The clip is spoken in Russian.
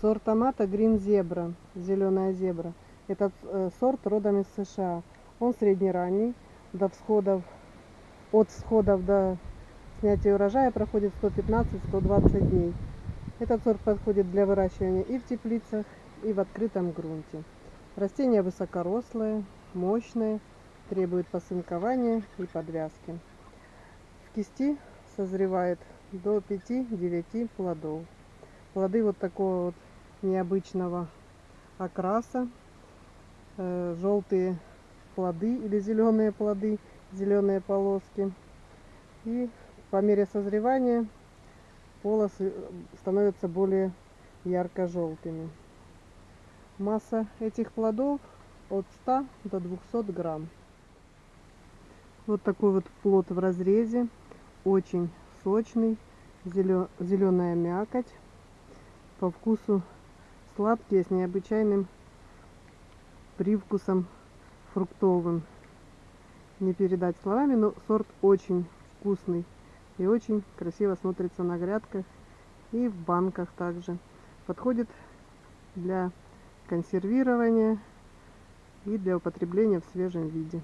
Сорт томата Green Zebra, зеленая зебра. Этот э, сорт родом из США. Он среднеранний, до всходов, от всходов до снятия урожая проходит 115-120 дней. Этот сорт подходит для выращивания и в теплицах, и в открытом грунте. Растение высокорослое, мощное, требует посынкования и подвязки. В кисти созревает до 5-9 плодов. Плоды вот такого вот необычного окраса. Э, желтые плоды или зеленые плоды, зеленые полоски. И по мере созревания полосы становятся более ярко-желтыми. Масса этих плодов от 100 до 200 грамм. Вот такой вот плод в разрезе, очень сочный, зеленая мякоть, по вкусу сладкие с необычайным привкусом фруктовым. Не передать словами, но сорт очень вкусный и очень красиво смотрится на грядках и в банках также. Подходит для консервирования и для употребления в свежем виде.